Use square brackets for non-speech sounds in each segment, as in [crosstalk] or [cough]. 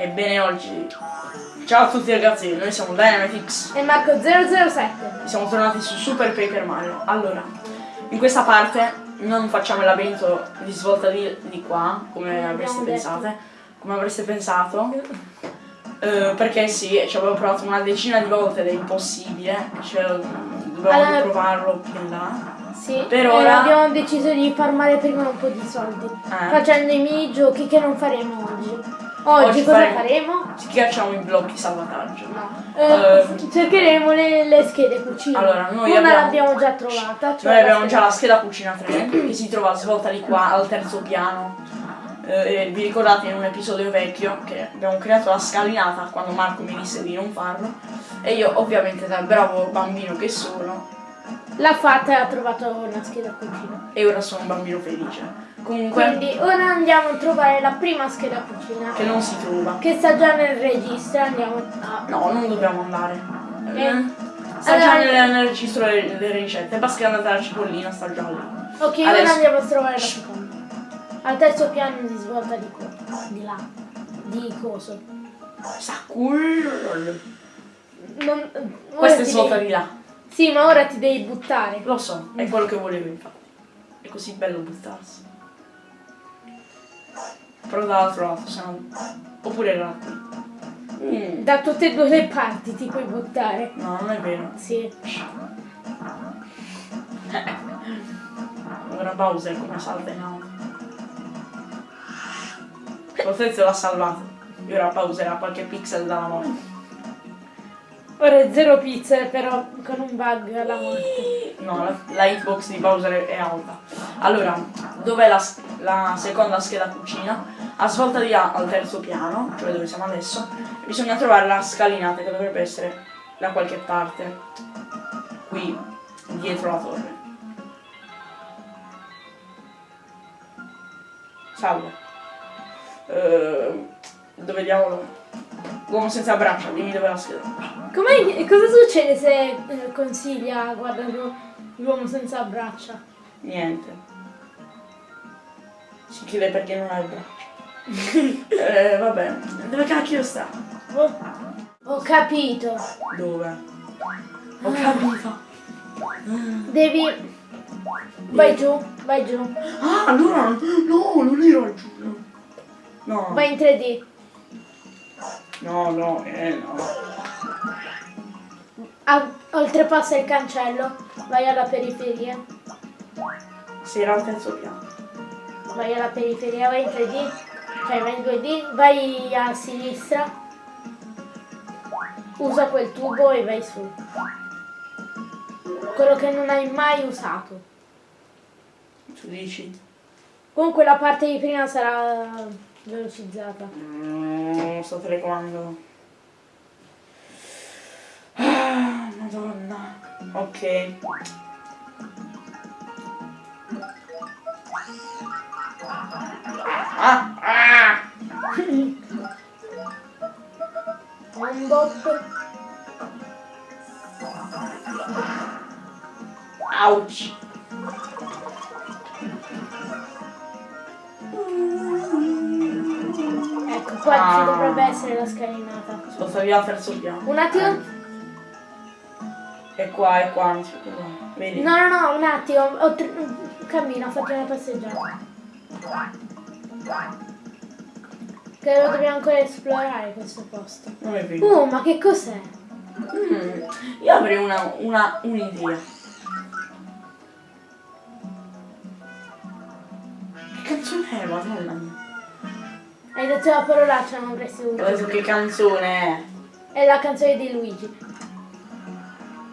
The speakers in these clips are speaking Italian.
Ebbene oggi. Ciao a tutti ragazzi, noi siamo Dynamitix E Marco007 Siamo tornati su Super Paper Mario. Allora, in questa parte non facciamo il labirinto di svolta di, di qua Come avreste pensato Come avreste pensato. Eh, Perché sì, ci avevo provato una decina di volte ed è impossibile. Cioè, dovevamo allora, provarlo più in là. sì, per ora abbiamo deciso di farmare prima un po' di soldi eh. Facendo i minigiochi che non faremo oggi Oggi, Oggi cosa faremo? faremo? Schiacciamo i blocchi salvataggio. No. Eh, uh, cercheremo le, le, schede cucina. Allora, noi Una abbiamo, l'abbiamo già trovata. Cioè noi abbiamo già la scheda cucina 3 che si trova svolta di qua al terzo piano. Eh, vi ricordate in un episodio vecchio che abbiamo creato la scalinata quando Marco mi disse di non farlo e io ovviamente da bravo bambino che sono l'ha fatta e ha trovato una scheda cucina e ora sono un bambino felice Comunque. Quindi ora andiamo a trovare la prima scheda cucina. Che non si trova. Che sta già nel registro, andiamo a... No, non dobbiamo andare. Eh. Sta allora, già nel, nel registro delle, ricette, basta che andate alla cipollina, sta già lì. Ok, Adesso... ora andiamo a trovare la seconda. Al terzo piano di svolta di qua. Di là. Di coso. Saccullo. Non, Questa è svolta devi... di là. Sì, ma ora ti devi buttare. Lo so, è quello che volevo infatti. È così bello buttarsi. Però dall'altro lato, se no... Oppure là. Mm. Da tutte e due le parti ti puoi buttare. No, non è vero. Sì. [laughs] Ora Bowser come salta in alto. Potenzio l'ha salvato. E ora Bowser ha qualche pixel dalla morte. Ora è zero pixel però con un bug alla morte. No, la, la hitbox di Bowser è alta. Allora, dov'è la, la, seconda scheda cucina? A svolta di A al terzo piano, cioè dove siamo adesso, bisogna trovare la scalinata che dovrebbe essere da qualche parte. Qui, dietro la torre. Salve. Uh, dove diavolo? Uomo senza braccia, dimmi dove la scheda. Come, cosa succede se eh, consiglia guarda l'uomo senza braccia? Niente. Si chiede perché non ha il braccio. [laughs] eh, vabbè. Dove cacchio sta? Oh, ho capito. Dove? Ho capito. Devi... Vai giù, vai giù. Ah, allora... No, non ero giù. No. Vai in 3D. No, no, eh no. Ah, oltrepassa il cancello, vai alla periferia. Si era al terzo piano. Vai alla periferia, vai in 3D, cioè vai in 2D, vai a sinistra, usa quel tubo e vai su. Quello che non hai mai usato. Tu dici? Comunque la parte di prima sarà velocizzata. Mm, sto telecomando. Ah, madonna. Ok. Ah! Ah! Un bot. Ouch! qua ah. ci dovrebbe essere la scalinata. Sposta via al terzo piano. Un attimo. E qua, e qua, anzi, Vedi? No, no, no, un attimo. Ho Cammina, facciamo una passeggiata. Che lo dobbiamo ancora esplorare questo posto. Non è vero. Oh, ma che cos'è? Mm, io avrei una, una un'idea. Che canzone è, madonna mia? Hai detto la parolaccia, non avresti voluto. Adesso che canzone è? È la canzone di Luigi.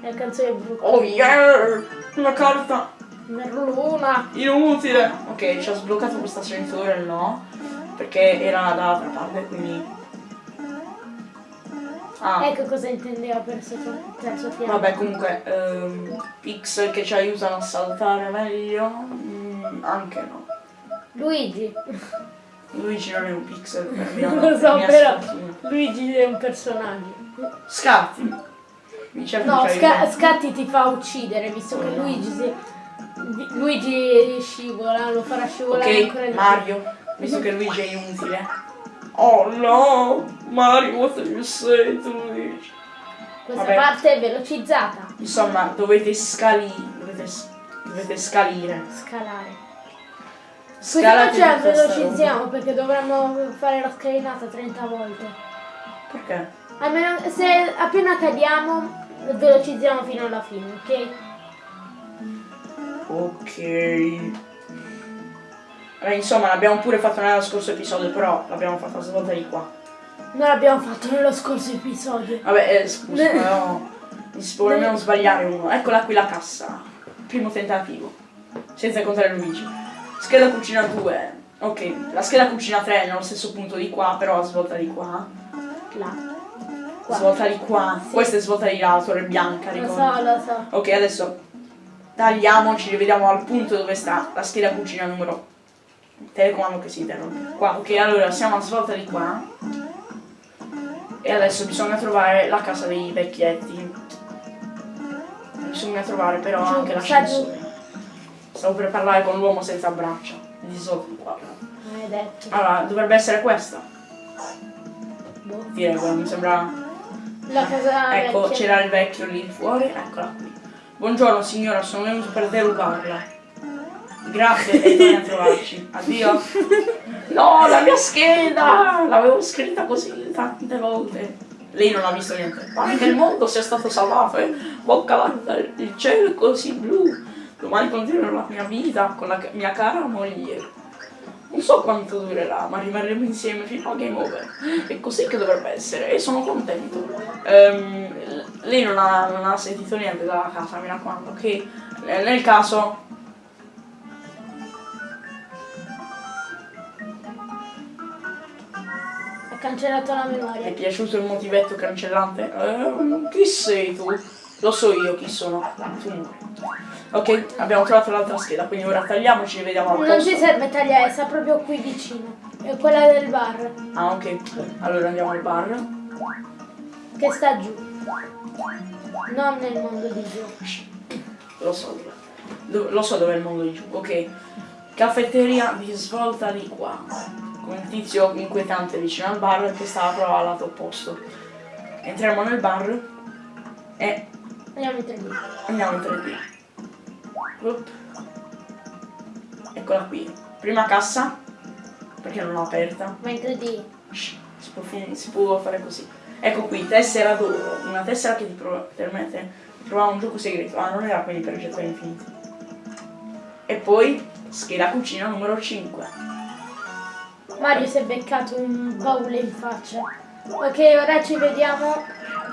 È la canzone brutta. Oh yeah! Una carta! Merluna! Inutile! Ok, ci ha sbloccato questo ascensore, no? Perché era dall'altra parte, quindi... Ah. Ecco cosa intendeva per terzo piano. Vabbè, comunque, um, pixel che ci aiutano a saltare meglio, mm, anche no. Luigi. Luigi non è un pixel per [laughs] mia Lo so, però Luigi è un personaggio. Scatti. no, sca Scatti ti fa uccidere, visto che Luigi si... Luigi scivola, lo farà scivolare okay, ancora di Mario, visto che Luigi è inutile. Oh no! Mario, what are you saying to me? Questa Vabbè. parte è velocizzata. Insomma, dovete scalire. Dovete, dovete scalire. Scalare. Scalate Così facciamo velocizziamo perché dovremmo fare la scalinata 30 volte. Perché? Almeno se appena cadiamo velocizziamo fino alla fine, ok? Ok. Beh, insomma, l'abbiamo pure fatto nello scorso episodio, però l'abbiamo fatto a svolta di qua. Non l'abbiamo fatto nello scorso episodio. Vabbè, eh, scusa, no. Mi si può nemmeno sbagliare uno. Eccola qui la cassa. Primo tentativo. Senza contare Luigi. Scheda cucina 2. Ok, la scheda cucina 3 è nello stesso punto di qua, però svolta di qua. Là. Qua. Svolta di qua. Sì. Questa è svolta di là, la torre bianca, ricordo. Lo so, lo so. Ok, adesso tagliamo, ci rivediamo al punto dove sta la scheda cucina numero telecomando che si interrompe. Qua, ok, allora siamo a svolta di qua. E adesso bisogna trovare la casa dei vecchietti. Bisogna trovare però anche l'ascensore. Stavo per parlare con l'uomo senza braccia. Di sotto qua. Allora, dovrebbe essere questa. Boh. Direi quella, mi sembra. La casa Ecco, c'era il vecchio lì fuori, eccola qui. Buongiorno signora, sono venuto per derubarla. Grazie e torni a trovarci. Addio. No, la mia scheda! L'avevo scritta così tante volte. Lei non ha visto niente. Pare che il mondo sia stato salvato e bocca il cielo è così blu. Domani continuerò la mia vita con la mia cara moglie. Non so quanto durerà, ma rimarremo insieme fino a game over. È così che dovrebbe essere e sono contento. Um, lei non ha, non ha, sentito niente dalla casa, mi raccomando, ok? Nel caso cancellato la memoria. Ti è piaciuto il motivetto cancellante? Eh, chi sei tu? Lo so io chi sono. Tu Ok, abbiamo trovato l'altra scheda, quindi ora tagliamoci e vediamo Non ci serve tagliare, sta proprio qui vicino. È quella del bar. Ah, ok. Allora andiamo al bar. Che sta giù. Non nel mondo di giù. Lo so dove. Lo so dove è il mondo di giù. Ok. Caffetteria di svolta di qua un tizio inquietante vicino al bar che stava proprio al lato opposto. Entriamo nel bar e andiamo in 3D. Andiamo in 3D. Eccola qui. Prima cassa, perché non l'ho aperta. In 3D. Si può, si può, fare così. Ecco qui, tessera d'oro. Una tessera che ti permette di trovare un gioco segreto. Ah, non era quelli per i gettoni infiniti. E poi scheda cucina numero 5. Mario si è beccato un baule in faccia. Ok, ora ci vediamo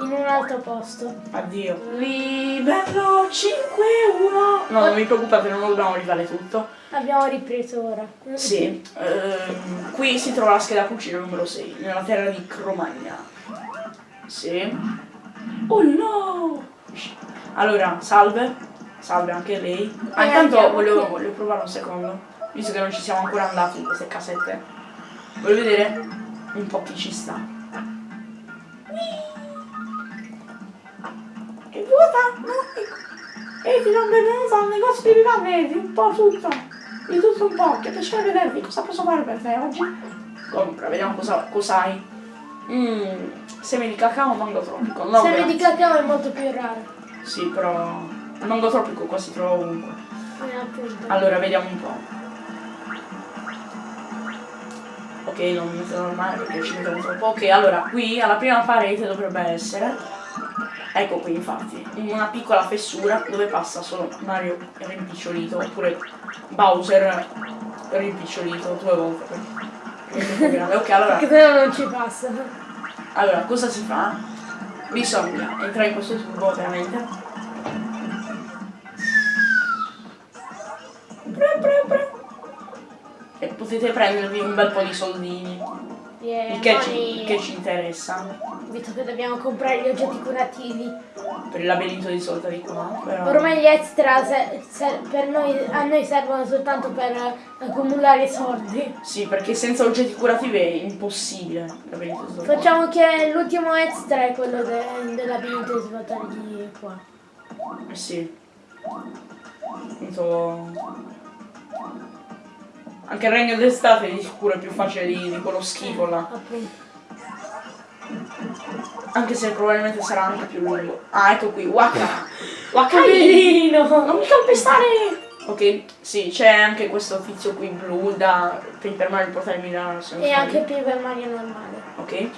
in un altro posto. Addio. Livello 5-1. No, non mi preoccupate, non lo dobbiamo rifare tutto. Abbiamo ripreso ora. Sì. Ehm, qui si trova la scheda cucina numero 6, nella terra di Cromagna. Sì. Oh no! Allora, salve. Salve anche lei. Ah, intanto volevo, volevo provare un secondo, visto che non ci siamo ancora andati in queste casette. Voglio vedere un po' chi ci sta. Vuota? No, Ehi, ti sono benvenuta al negozio di vivande, un po' tutto. Di tutto un po', che piacere vedervi. Cosa posso fare per te oggi? Compra, vediamo cosa, cosa hai. Mmm, semi di cacao o mango tropico? No, semi grazie. di cacao è molto più raro. Sì, però il mango tropico qua si trova ovunque. Eh, allora, vediamo un po' ok non mi metto normale perché ci metto troppo ok allora qui alla prima parete dovrebbe essere ecco qui infatti una piccola fessura dove passa solo Mario rimpicciolito oppure Bowser rimpicciolito due volte. Ok allora. Che però non ci passa. Allora cosa si fa? bisogna entrare in questo tubo ovviamente. E potete prendervi un bel po' di soldini. Yeah, il che ci, che ci, interessa. Visto che dobbiamo comprare gli oggetti curativi. Per il labirinto di solta di qua. Però... Ormai gli extra per noi, a noi servono soltanto per accumulare soldi. Sì, perché senza oggetti curativi è impossibile Facciamo che l'ultimo extra è quello de, del labirinto di svolta di qua. Eh sì. Appunto Anche il regno d'estate di sicuro è più facile di, di quello schifo là. Anche se probabilmente sarà anche più lungo. Ah, ecco qui, Waka! Waka Bellino! Non mi calpestare! Ok, sì, c'è anche questo tizio qui blu da Paper Mario portare Milano. E anche Paper Mario normale. Ok.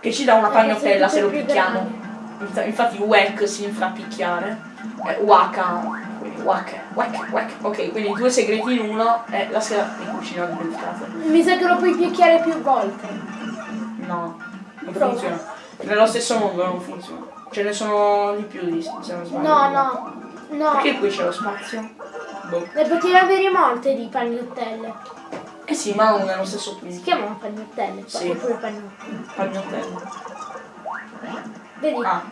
Che ci dà una pagnotella se lo picchiamo. Infatti Wack si fa picchiare. Eh, Waka. Wack, wack, wack. Ok, quindi due segreti in uno e la scheda di cucina dimenticata. Mi sa che lo puoi picchiare più volte. No, non Prova. funziona. Nello stesso mondo non funziona. Ce ne sono di più di se non sbaglio. No, no. No. Perché qui c'è lo spazio? Boh. Potevi avere molte di pagnottelle. Eh sì, ma non nello stesso punto. Si chiamano pagnottelle, sì. oppure pagnottelle. Pagnottelle. Vedi? Ah.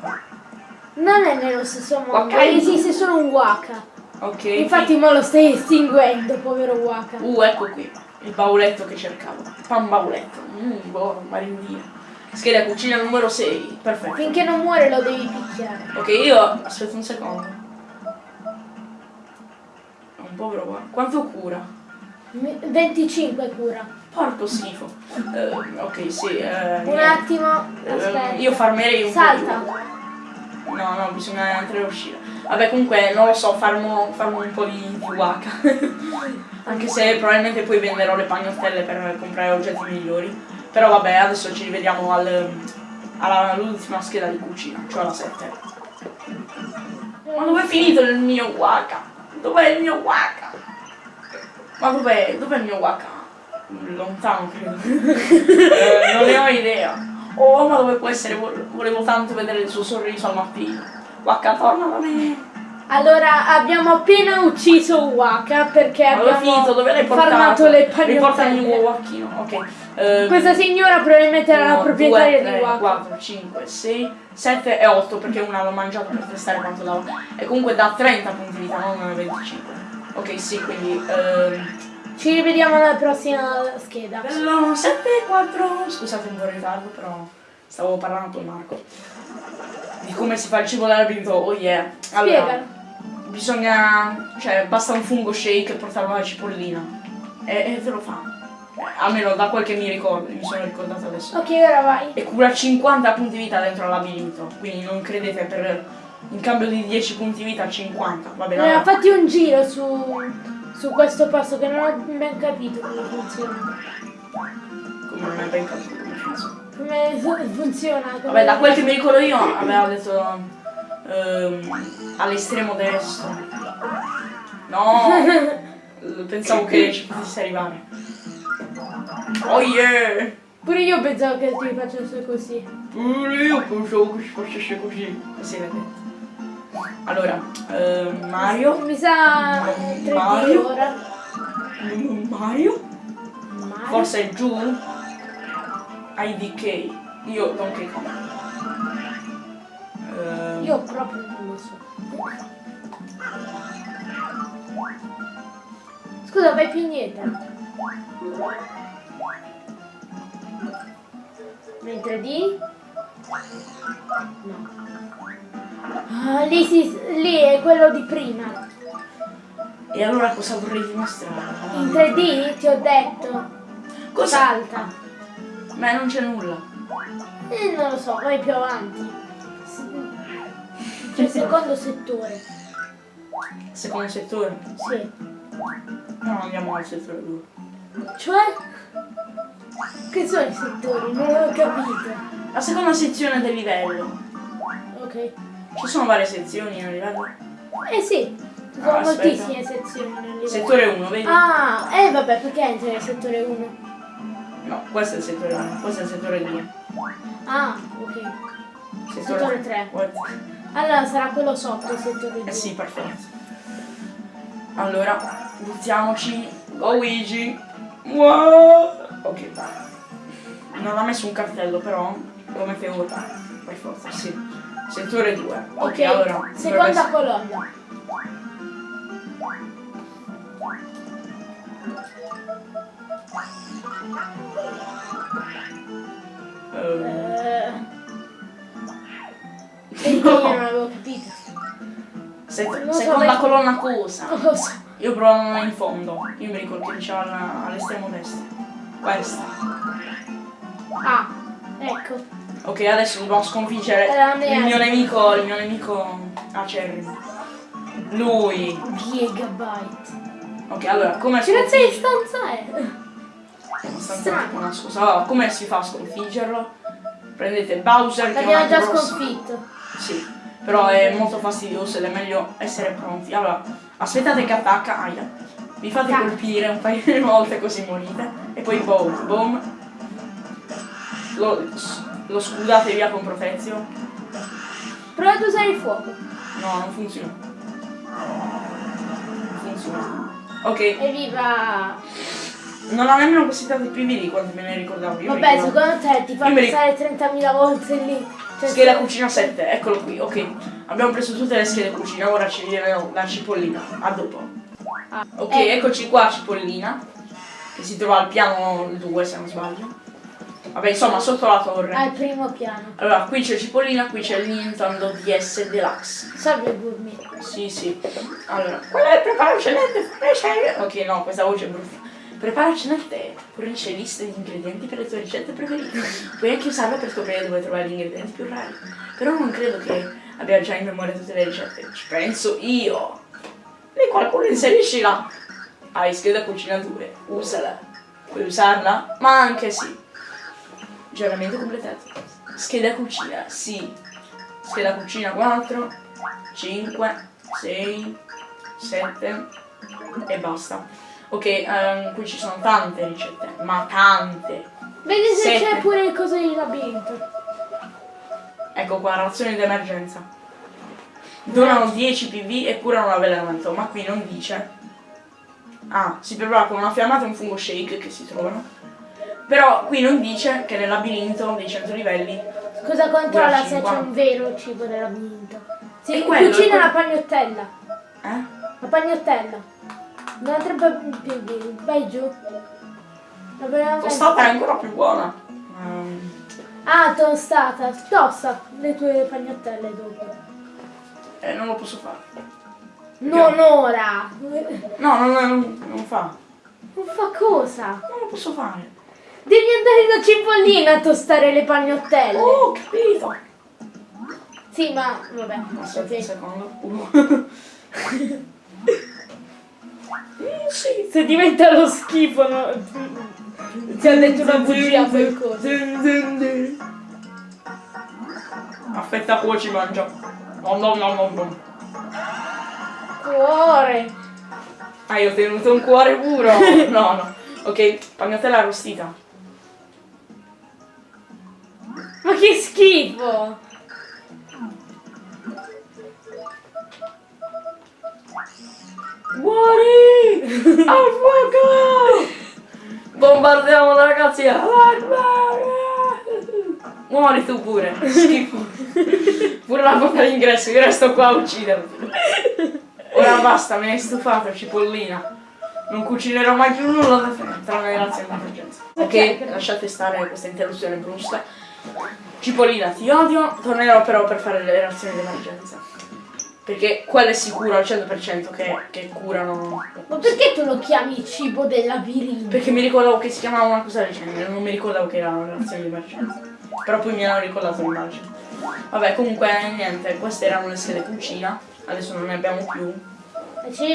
Non è nello stesso mondo, okay. esiste solo un waka. Ok. Infatti mo lo stai estinguendo, povero waka. Uh, ecco qui. Il bauletto che cercavo. Pan bauletto. Mmm, buono, marindina. Scheda cucina numero 6. Perfetto. Finché non muore lo devi picchiare. Ok, io aspetta un secondo povero qua. Quanto cura? 25 cura. Porco schifo. Uh, ok, sì. Uh, un attimo, aspetta. Uh, io farmerei un Salta. po'. Di... No, no, bisogna entrare e uscire. Vabbè, comunque, non lo so, farmo, farmo un po' di, waka. [laughs] Anche se probabilmente poi venderò le pagnottelle per comprare oggetti migliori. Però vabbè, adesso ci rivediamo al, all'ultima scheda di cucina, cioè alla 7. Ma dove è finito il mio waka? Dov'è il mio waka? Ma dov'è? Dov'è il mio waka? Lontano credo. [laughs] eh, non ne ho idea. Oh ma dove può essere? Volevo tanto vedere il suo sorriso al mattino. Waka torna da me. Allora abbiamo appena ucciso Waka perché Allora, abbiamo finito, dove l'hai farmato le pagnottelle. Riporta il mio wacchino, ok. Um, Questa signora probabilmente era la proprietaria 2, 3, di Waka. 4, 5, 6, 7 e 8 perché una l'ho mangiato per testare quanto dava. E comunque da 30 punti vita, non 25. Ok, sì, quindi... Um, ci rivediamo alla prossima scheda. Bello, 7 4. Scusate un po' in ritardo, però stavo parlando con Marco. Di come si fa il cibo dell'abito, oh yeah. Allora, Spiegalo bisogna, cioè basta un fungo shake e portarlo alla cipollina e, e te lo fa. Almeno da quel che mi ricordo, mi sono ricordato adesso. Ok, ora vai. E cura 50 punti vita dentro labirinto, quindi non credete per in cambio di 10 punti vita 50. Va bene. Allora, fatti un giro su, su questo passo che non ho ben capito come funziona. Come non hai ben capito come funziona? Come funziona? Come Vabbè, da quel che mi ricordo io aveva detto ehm, all'estremo destro. No! [laughs] pensavo che ci potessi arrivare. Oh yeah! Pure io pensavo che ti facesse così. Pure io pensavo che ci facesse così. Così vedete. Allora, ehm, Mario. Mi sa 3D Mario. ora. Mario? Mario? Forse è giù? IDK. Io Donkey Kong. Uh, Io proprio non lo so. Scusa, vai più indietro. Mentre di... No. Ah, lì, si, lì è quello di prima. E allora cosa vorrei dimostrare? In 3D ti ho detto. Cosa? Salta. Ma non c'è nulla. Eh, non lo so, vai più avanti. C'è il [laughs] secondo settore. Secondo settore? Sì. No, andiamo al settore 2. Cioè? Che sono i settori? Non ho capito. La seconda sezione del livello. Ok. Ci sono varie sezioni nel livello? Eh sì. Ci sono ah, moltissime sezioni nel livello. Settore 1, vedi? Ah, eh vabbè, perché entri nel settore 1? No, questo è il settore 1, questo è il settore 2. Ah, ok. Settore, settore 3. What? Allora sarà quello sotto il settore 2. Eh sì, perfetto. Allora, buttiamoci. Go Luigi. Wow. Ok, vai. Non ha messo un cartello però, lo mette ora. Per forza, sì. Settore 2. Ok, okay allora. Seconda colonna. Uh. Perché io non avevo capito. Se, seconda so, colonna cosa? So. Io provo in fondo. Io mi ricordo che diceva all'estremo destro. Questa. Ah, ecco. Ok, adesso dobbiamo sconfiggere il mio nemico, il mio nemico acerrimo. Lui. Gigabyte. Ok, allora, come si Che di stanza è? Una scusa. Allora, come si fa a sconfiggerlo? Prendete Bowser L'abbiamo già sconfitto. Sì, però è molto fastidioso ed è meglio essere pronti. Allora, aspettate che attacca, aia. Vi fate Cacca. colpire un paio di volte così morite. E poi boom, boom. Lo, lo scudate via con protezione. Provate a usare il fuoco. No, non funziona. Non funziona. Ok. Evviva! Non ho nemmeno possibilità di PvD quando me ne ricordavo. Io Vabbè, secondo te ti fa passare 30.000 volte lì. Cioè, scheda se... cucina 7, eccolo qui, ok. Abbiamo preso tutte le schede cucina, ora ci viene la cipollina. A dopo. Ah, ok, eh. eccoci qua cipollina. Che si trova al piano 2 se non sbaglio. Vabbè, insomma, sotto la torre. Al primo piano. Allora, qui c'è Cipollina, qui c'è il Nintendo DS Deluxe. Salve Burmi. Sì, sì. Allora, qual è il preparaci nel tè? Ok, no, questa voce è brutta. Preparaci nel tè, fornisce liste di ingredienti per le tue ricette preferite. Puoi anche usarla per scoprire dove trovare gli ingredienti più rari. Però non credo che abbia già in memoria tutte le ricette. Ci penso io. E qualcuno inseriscila. Hai scheda cucina 2, usala. Puoi usarla? Ma anche sì. Aggiornamento completato. Scheda cucina, sì. Scheda cucina 4, 5, 6, 7 e basta. Ok, um, qui ci sono tante ricette, ma tante. Vedi se c'è pure il coso di labirinto. Ecco qua, razioni d'emergenza. Donano 10 PV e curano l'avvelenamento, ma qui non dice. Ah, si prepara con una fiammata e un fungo shake che si trovano. Però qui non dice che nel labirinto dei 100 livelli... Cosa controlla se c'è un vero cibo nel labirinto? Si quello, cucina la pagnottella. Eh? La pagnottella. Non andrebbe più vai giù. La tostata è ancora più buona. Um. Ah, tostata. Tosta le tue pagnottelle dopo. Eh, non lo posso fare. Non ora! No, non, non, non fa. Non fa cosa? Non lo posso fare. Devi andare da Cipollina a tostare le pagnottelle. Oh, capito. Sì, ma vabbè. Aspetta un secondo. [laughs] Sì. Se diventa lo schifo, no? Ti ha detto una bugia qualcosa. Aspetta, poi ci mangia. No, no, no, no, no. Cuore. Ah, io ho tenuto un cuore puro. [laughs] no, no. Ok, pagnottella arrostita. Ma che schifo! Muori! Al fuoco! Bombardiamo la ragazzi! Muori tu pure! Schifo! Pure la porta d'ingresso, io resto qua a ucciderti! Ora basta, me ne hai stufato, cipollina! Non cucinerò mai più nulla da te, tranne grazie all'emergenza. Ok, lasciate stare questa interruzione brusca. Cipollina, ti odio, tornerò però per fare le reazioni d'emergenza. Perché quello è sicuro al 100% che, che, curano. Ma perché tu lo chiami cibo del labirinto? Perché mi ricordavo che si chiamava una cosa del genere, non mi ricordavo che erano reazioni d'emergenza. Però poi mi hanno ricordato l'immagine. Vabbè, comunque niente, queste erano le schede cucina, adesso non ne abbiamo più.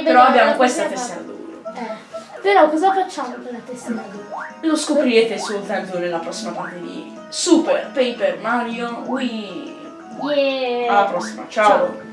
Però abbiamo questa tessera d'oro. Eh. Però cosa facciamo con la tessera d'oro? Lo scoprirete soltanto nella prossima parte di Super Paper Mario Wii. Yeah. Alla prossima, ciao. ciao.